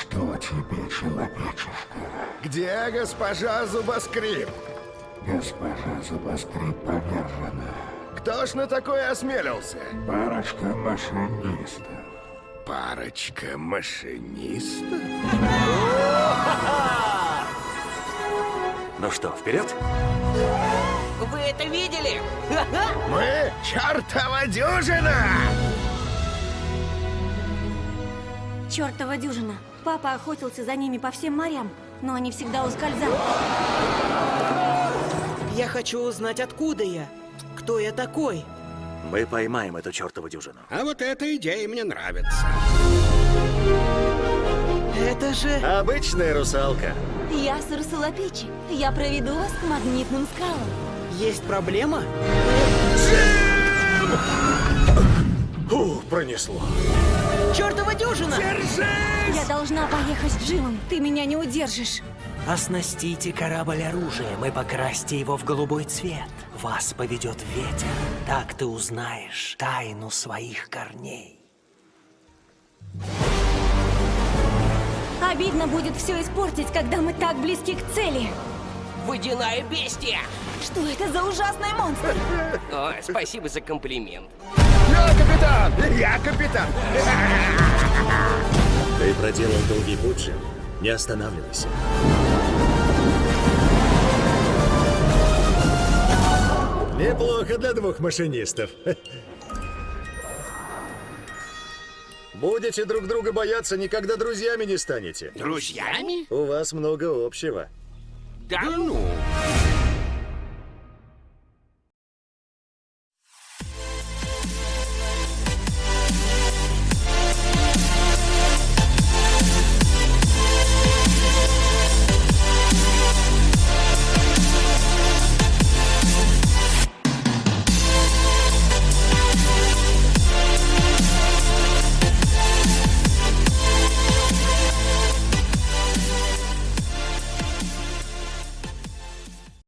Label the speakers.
Speaker 1: Что тебе, человечишка?
Speaker 2: Где госпожа Зубоскрип?
Speaker 1: Госпожа Зубоскрип повержена.
Speaker 2: Кто ж на такое осмелился?
Speaker 1: Парочка машинистов.
Speaker 2: Парочка машинистов?
Speaker 3: Ну что, вперед?
Speaker 4: Вы это видели?
Speaker 2: Мы чертова дюжина!
Speaker 5: Чёртова дюжина. Папа охотился за ними по всем морям, но они всегда ускользали.
Speaker 4: Я хочу узнать, откуда я. Кто я такой?
Speaker 3: Мы поймаем эту чертову дюжину.
Speaker 6: А вот эта идея мне нравится.
Speaker 4: Это же...
Speaker 3: Обычная русалка.
Speaker 5: Я Сарасулапичи. Я проведу вас к магнитным скалам.
Speaker 4: Есть проблема?
Speaker 3: Фу, пронесло.
Speaker 4: Чертова дюжина!
Speaker 5: Я должна поехать с Джимом. Ты меня не удержишь.
Speaker 7: Оснастите корабль оружием и покрасьте его в голубой цвет. Вас поведет ветер. Так ты узнаешь тайну своих корней.
Speaker 5: Обидно будет все испортить, когда мы так близки к цели.
Speaker 4: Водяная бестия!
Speaker 5: Что это за ужасный монстр?
Speaker 8: О, спасибо за комплимент.
Speaker 2: Я капитан! Я капитан!
Speaker 3: Проделал долгий путь, Джим. Не останавливайся. Неплохо для двух машинистов. Будете друг друга бояться, никогда друзьями не станете.
Speaker 6: Друзьями?
Speaker 3: У вас много общего.
Speaker 6: Да ну.